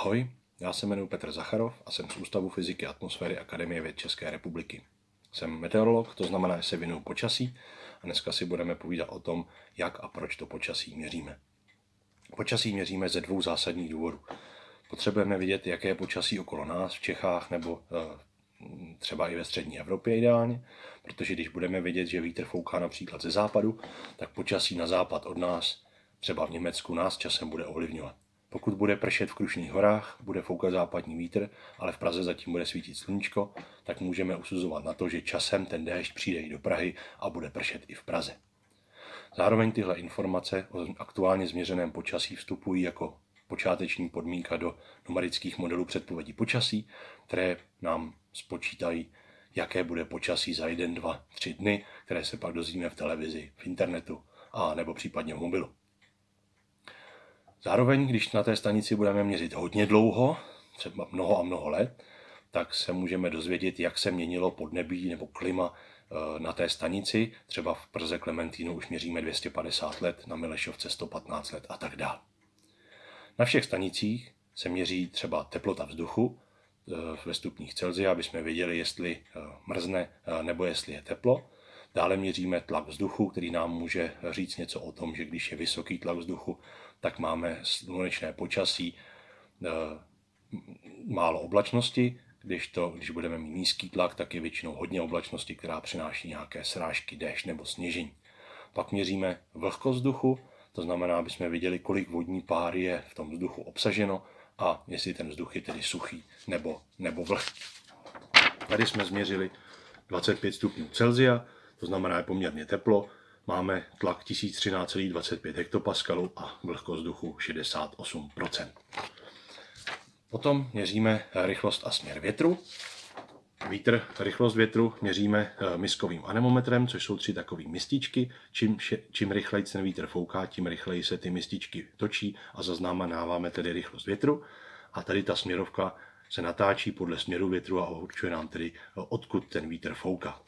Ahoj, já se jmenuji Petr Zacharov a jsem z Ústavu fyziky atmosféry Akademie věd České republiky. Jsem meteorolog, to znamená, že se věnuju počasí a dneska si budeme povídat o tom, jak a proč to počasí měříme. Počasí měříme ze dvou zásadních důvodů. Potřebujeme vidět, jaké je počasí okolo nás v Čechách nebo eh, třeba i ve střední Evropě ideálně, protože když budeme vědět, že vítr fouká například ze západu, tak počasí na západ od nás, třeba v Německu, nás časem bude ovlivňovat. Pokud bude pršet v Krušných horách, bude foukat západní vítr, ale v Praze zatím bude svítit sluníčko, tak můžeme usuzovat na to, že časem ten déšť přijde i do Prahy a bude pršet i v Praze. Zároveň tyhle informace o aktuálně změřeném počasí vstupují jako počáteční podmínka do numerických modelů předpovědí počasí, které nám spočítají, jaké bude počasí za jeden, dva, tři dny, které se pak dozvíme v televizi, v internetu a nebo případně v mobilu. Zároveň, když na té stanici budeme měřit hodně dlouho, třeba mnoho a mnoho let, tak se můžeme dozvědět, jak se měnilo podnebí nebo klima eh, na té stanici. Třeba v Prze Klementínu už měříme 250 let, na Milešovce 115 let a tak dále. Na všech stanicích se měří třeba teplota vzduchu eh, ve stupních Celsia, aby jsme věděli, jestli eh, mrzne nebo jestli je teplo. Dále měříme tlak vzduchu, který nám může říct něco o tom, že když je vysoký tlak vzduchu, tak máme slunečné počasí, eh, málo oblačnosti, když, to, když budeme mít nízký tlak, tak je většinou hodně oblačnosti, která přináší nějaké srážky, déšť nebo sněžení. Pak měříme vlhkost vzduchu, to znamená, aby jsme viděli, kolik vodní páry je v tom vzduchu obsaženo a jestli ten vzduch je tedy suchý nebo, nebo vlhký. Tady jsme změřili 25 stupňů Celsia, to znamená, je poměrně teplo, máme tlak 1013,25 hektopaskalů a vlhkost vzduchu 68%. Potom měříme rychlost a směr větru. Vítr, rychlost větru měříme eh, miskovým anemometrem, což jsou tři takové mističky. Čím, čím rychleji ten vítr fouká, tím rychleji se ty mističky točí a zaznamenáváme tedy rychlost větru. A tady ta směrovka se natáčí podle směru větru a určuje nám tedy, eh, odkud ten vítr fouká.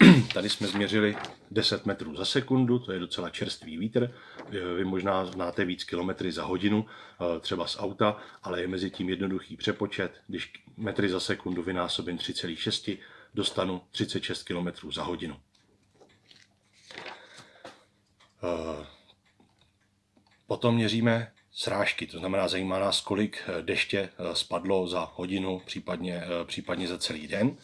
Tady jsme změřili 10 metrů za sekundu, to je docela čerstvý vítr. Vy možná znáte víc kilometry za hodinu, eh, třeba z auta, ale je mezi tím jednoduchý přepočet. Když metry za sekundu vynásobím 3,6, dostanu 36 km za hodinu. Eh, potom měříme srážky, to znamená, zajímá nás, kolik eh, deště spadlo za hodinu, případně, případně za celý den.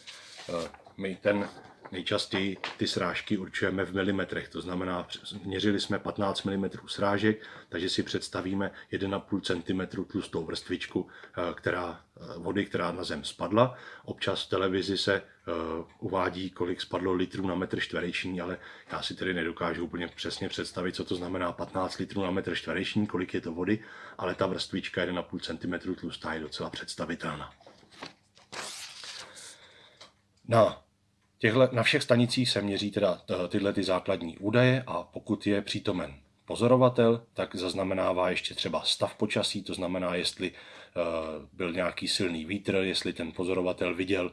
My ten Nejčastěji ty srážky určujeme v milimetrech, to znamená, měřili jsme 15 mm srážek, takže si představíme 1,5 cm tlustou vrstvičku eh, která, eh, vody, která na zem spadla. Občas v televizi se uh, uvádí, kolik spadlo litrů na metr čtvereční, ale já si tedy nedokážu úplně přesně představit, co to znamená 15 litrů na metr čtvereční, kolik je to vody, ale ta vrstvička 1,5 cm tlustá je docela představitelná. No, Těhle, na všech stanicích se měří teda eh, tyhle ty základní údaje a pokud je přítomen pozorovatel, tak zaznamenává ještě třeba stav počasí, to znamená, jestli eh, byl nějaký silný vítr, jestli ten pozorovatel viděl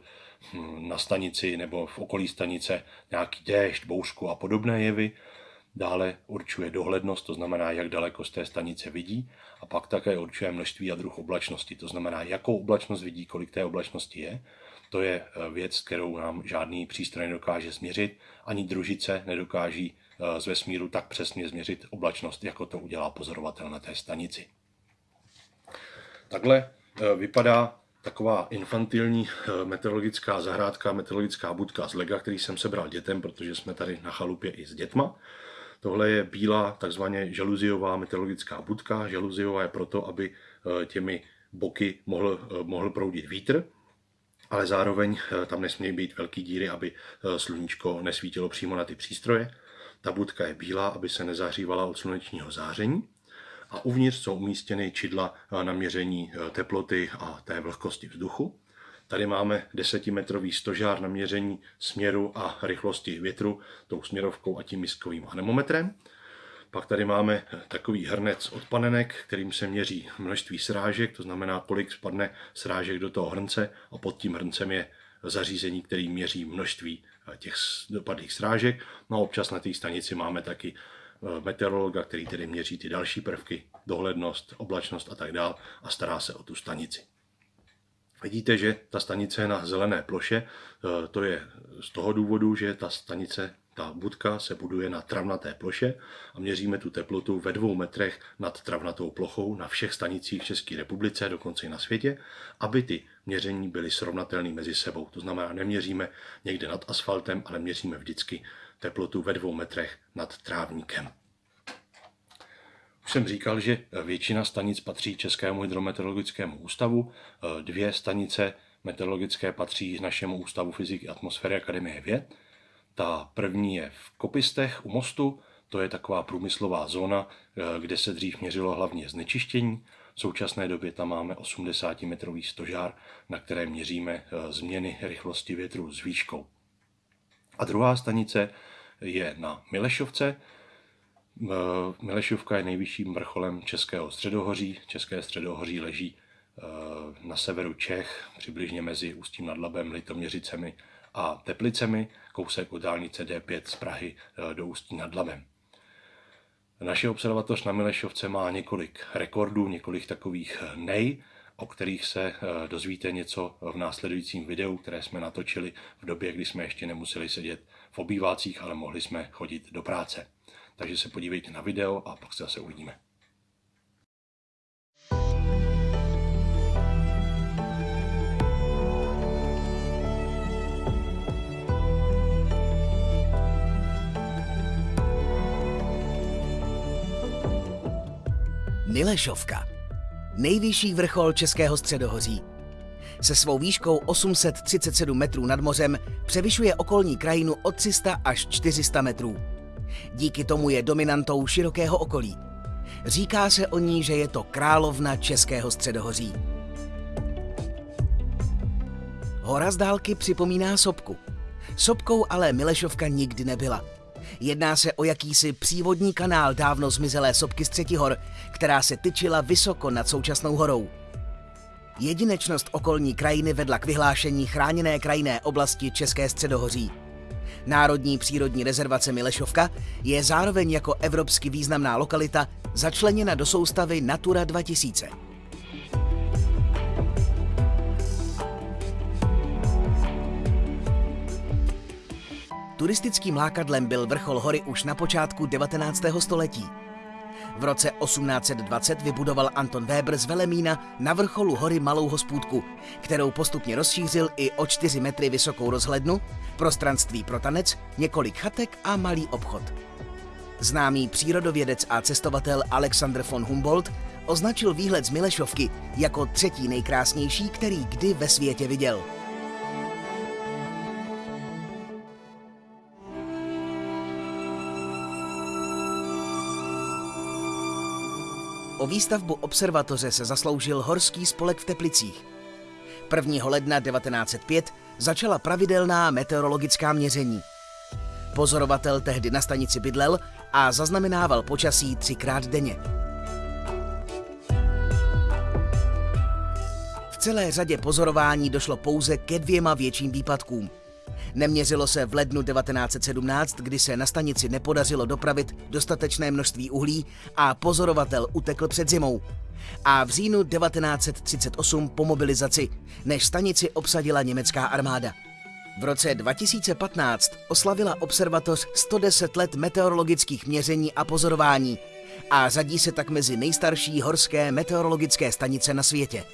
hm, na stanici nebo v okolí stanice nějaký déšť, bouřku a podobné jevy. Dále určuje dohlednost, to znamená, jak daleko z té stanice vidí. A pak také určuje množství a druh oblačnosti, to znamená, jakou oblačnost vidí, kolik té oblačnosti je. To je eh, věc, kterou nám žádný přístroj nedokáže změřit, ani družice nedokáží eh, z vesmíru tak přesně změřit oblačnost, jako to udělá pozorovatel na té stanici. Takhle eh, vypadá taková infantilní meteorologická zahrádka, meteorologická budka z lega, který jsem sebral dětem, protože jsme tady na chalupě i s dětma. Tohle je bílá, takzvaně žaluziová meteorologická budka. Žaluziová je proto, aby těmi boky mohl, mohl proudit vítr ale zároveň eh, tam nesmějí být velké díry, aby eh, sluníčko nesvítilo přímo na ty přístroje. Ta budka je bílá, aby se nezahřívala od slunečního záření. A uvnitř jsou umístěny čidla eh, na měření teploty a té vlhkosti vzduchu. Tady máme desetimetrový stožár na měření směru a rychlosti větru tou směrovkou a tím miskovým anemometrem. Pak tady máme takový hrnec od panenek, kterým se měří množství srážek, to znamená, kolik spadne srážek do toho hrnce a pod tím hrncem je zařízení, který měří množství těch dopadlých srážek. No a občas na té stanici máme taky meteorologa, který tedy měří ty další prvky, dohlednost, oblačnost a tak dále a stará se o tu stanici. Vidíte, že ta stanice je na zelené ploše. To je z toho důvodu, že ta stanice ta budka se buduje na travnaté ploše a měříme tu teplotu ve dvou metrech nad travnatou plochou na všech stanicích v České republice, dokonce i na světě, aby ty měření byly srovnatelné mezi sebou. To znamená, neměříme někde nad asfaltem, ale měříme vždycky teplotu ve dvou metrech nad trávníkem. Už jsem říkal, že většina stanic patří Českému hydrometeorologickému ústavu, dvě stanice meteorologické patří našemu ústavu fyziky atmosféry Akademie věd ta první je v Kopistech u mostu, to je taková průmyslová zóna, eh, kde se dřív měřilo hlavně znečištění. V současné době tam máme 80-metrový stožár, na kterém měříme eh, změny rychlosti větru s výškou. A druhá stanice je na Milešovce. Eh, Milešovka je nejvyšším vrcholem Českého středohoří. České středohoří leží na severu Čech, přibližně mezi Ústím nad Labem, Litoměřicemi a Teplicemi, kousek od dálnice D5 z Prahy eh, do Ústí nad Labem. Naše observatoř na Milešovce má několik rekordů, několik takových eh, nej, o kterých se eh, dozvíte něco v následujícím videu, které jsme natočili v době, kdy jsme ještě nemuseli sedět v obývácích, ale mohli jsme chodit do práce. Takže se podívejte na video a pak se zase uvidíme. Milešovka. Nejvyšší vrchol Českého středohoří. Se svou výškou 837 metrů nad mořem převyšuje okolní krajinu o 300 až 400 metrů. Díky tomu je dominantou širokého okolí. Říká se o ní, že je to královna Českého středohoří. Hora z dálky připomíná sopku. Sopkou ale Milešovka nikdy nebyla. Jedná se o jakýsi přívodní kanál dávno zmizelé sopky z Třetihor, která se tyčila vysoko nad současnou horou. Jedinečnost okolní krajiny vedla k vyhlášení chráněné krajinné oblasti České středohoří. Národní přírodní rezervace Milešovka je zároveň jako evropsky významná lokalita začleněna do soustavy Natura 2000. Turistickým lákadlem byl vrchol hory už na počátku 19. století. V roce 1820 vybudoval Anton Weber z Velemína na vrcholu hory malou hospůdku, kterou postupně rozšířil i o 4 metry vysokou rozhlednu, prostranství pro tanec, několik chatek a malý obchod. Známý přírodovědec a cestovatel Alexander von Humboldt označil výhled z Milešovky jako třetí nejkrásnější, který kdy ve světě viděl. O výstavbu observatoře se zasloužil Horský spolek v Teplicích. 1. ledna 1905 začala pravidelná meteorologická měření. Pozorovatel tehdy na stanici bydlel a zaznamenával počasí třikrát denně. V celé řadě pozorování došlo pouze ke dvěma větším výpadkům – Neměřilo se v lednu 1917, kdy se na stanici nepodařilo dopravit dostatečné množství uhlí a pozorovatel utekl před zimou. A v říjnu 1938 po mobilizaci, než stanici obsadila německá armáda. V roce 2015 oslavila observatoř 110 let meteorologických měření a pozorování a řadí se tak mezi nejstarší horské meteorologické stanice na světě.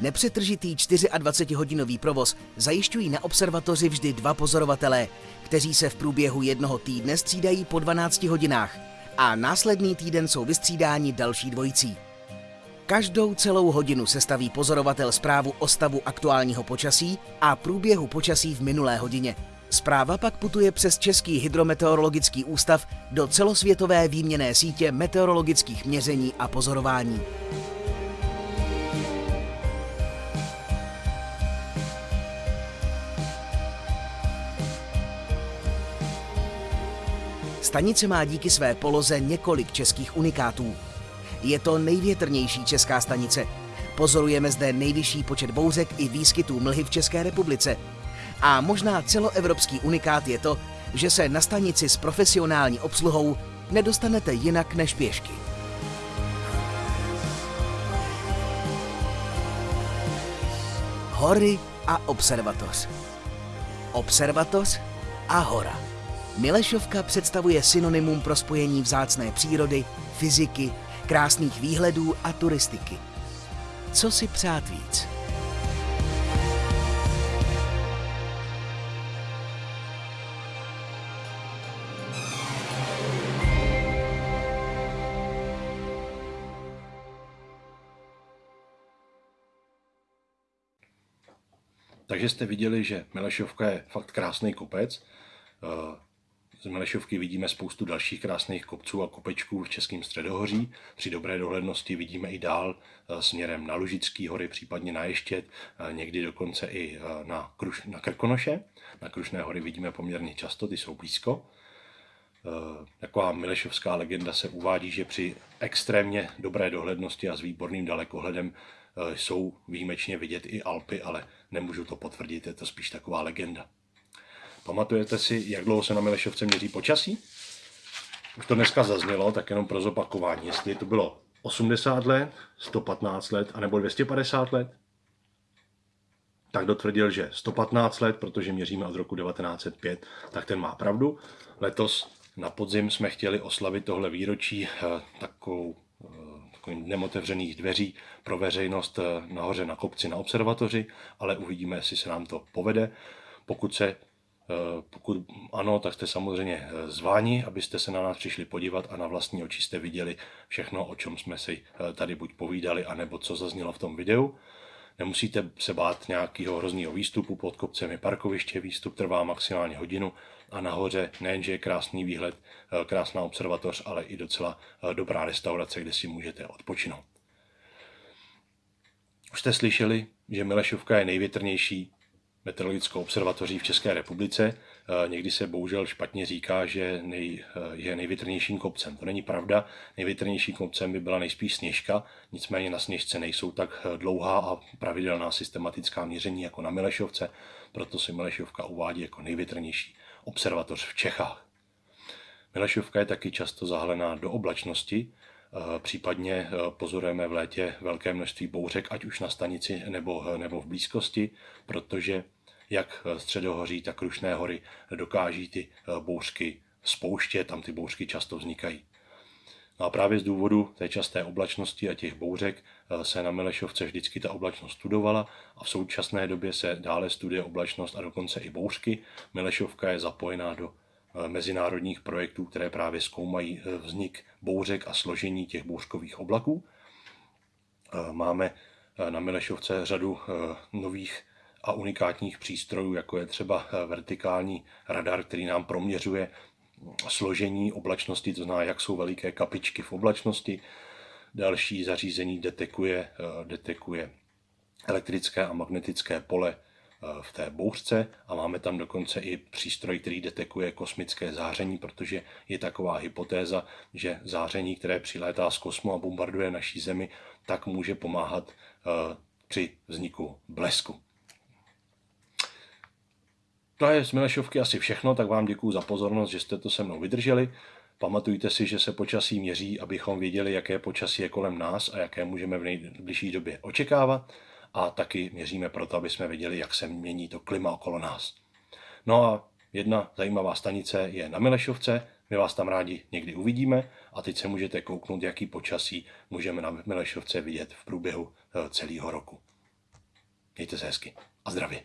Nepřetržitý 24-hodinový provoz zajišťují na observatoři vždy dva pozorovatelé, kteří se v průběhu jednoho týdne střídají po 12 hodinách a následný týden jsou vystřídáni další dvojicí. Každou celou hodinu sestaví pozorovatel zprávu o stavu aktuálního počasí a průběhu počasí v minulé hodině. Zpráva pak putuje přes Český hydrometeorologický ústav do celosvětové výměné sítě meteorologických měření a pozorování. Stanice má díky své poloze několik českých unikátů. Je to největrnější česká stanice. Pozorujeme zde nejvyšší počet bouřek i výskytů mlhy v České republice. A možná celoevropský unikát je to, že se na stanici s profesionální obsluhou nedostanete jinak než pěšky. Hory a observatoř. Observatoř a hora. Milešovka představuje synonymum pro spojení vzácné přírody, fyziky, krásných výhledů a turistiky. Co si přát víc? Takže jste viděli, že Milešovka je fakt krásný kopec. Eh, z Milešovky vidíme spoustu dalších krásných kopců a kopečků v Českém středohoří. Při dobré dohlednosti vidíme i dál eh, směrem na Lužický hory, případně na Ještět, eh, někdy dokonce i na, Kruš, na Krkonoše. Na Krušné hory vidíme poměrně často, ty jsou blízko. Taková milešovská legenda se uvádí, že při extrémně dobré dohlednosti a s výborným dalekohledem jsou výjimečně vidět i Alpy, ale nemůžu to potvrdit, je to spíš taková legenda. Pamatujete si, jak dlouho se na Milešovce měří počasí? Už to dneska zaznělo, tak jenom pro zopakování. Jestli to bylo 80 let, 115 let, anebo 250 let, tak dotvrdil, že 115 let, protože měříme od roku 1905, tak ten má pravdu. Letos na podzim jsme chtěli oslavit tohle výročí eh, takovou eh, takovým dnem otevřených dveří pro veřejnost eh, nahoře na kopci na observatoři, ale uvidíme, jestli se nám to povede. Pokud se pokud ano, tak jste samozřejmě eh, zváni, abyste se na nás přišli podívat a na vlastní oči jste viděli všechno, o čem jsme si eh, tady buď povídali, anebo co zaznělo v tom videu. Nemusíte se bát nějakého hrozného výstupu, pod kopcem je parkoviště, výstup trvá maximálně hodinu a nahoře nejenže je krásný výhled, krásná observatoř, ale i docela dobrá restaurace, kde si můžete odpočinout. Už jste slyšeli, že Milešovka je největrnější meteorologickou observatoří v České republice. Eh, někdy se bohužel špatně říká, že nej, eh, je největrnějším kopcem. To není pravda. Největrnějším kopcem by byla nejspíš Sněžka, nicméně na Sněžce nejsou tak eh, dlouhá a pravidelná systematická měření jako na Milešovce, proto si Milešovka uvádí jako největrnější observatoř v Čechách. Milešovka je taky často zahlená do oblačnosti, Případně pozorujeme v létě velké množství bouřek, ať už na stanici nebo, nebo v blízkosti, protože jak středohoří, tak Krušné hory dokáží ty bouřky spouštět, tam ty bouřky často vznikají. No a právě z důvodu té časté oblačnosti a těch bouřek se na Milešovce vždycky ta oblačnost studovala a v současné době se dále studuje oblačnost a dokonce i bouřky. Milešovka je zapojená do Eh, mezinárodních projektů, které právě zkoumají eh, vznik bouřek a složení těch bouřkových oblaků. Eh, máme na Milešovce řadu nových a unikátních přístrojů, jako je třeba vertikální radar, který nám proměřuje složení oblačnosti, to znamená, jak jsou veliké kapičky v oblačnosti. Další zařízení detekuje, detekuje elektrické a magnetické pole Eh, v té bouřce a máme tam dokonce i přístroj, který detekuje kosmické záření, protože je taková hypotéza, že záření, které přilétá z kosmu a bombarduje naší Zemi, tak může pomáhat eh, při vzniku blesku. To je z Milešovky asi všechno, tak vám děkuji za pozornost, že jste to se mnou vydrželi. Pamatujte si, že se počasí měří, abychom věděli, jaké počasí je kolem nás a jaké můžeme v nejbližší době očekávat a taky měříme proto, aby jsme věděli, jak se mění to klima okolo nás. No a jedna zajímavá stanice je na Milešovce, my vás tam rádi někdy uvidíme a teď se můžete kouknout, jaký počasí můžeme na Milešovce vidět v průběhu eh, celého roku. Mějte se hezky a zdravě.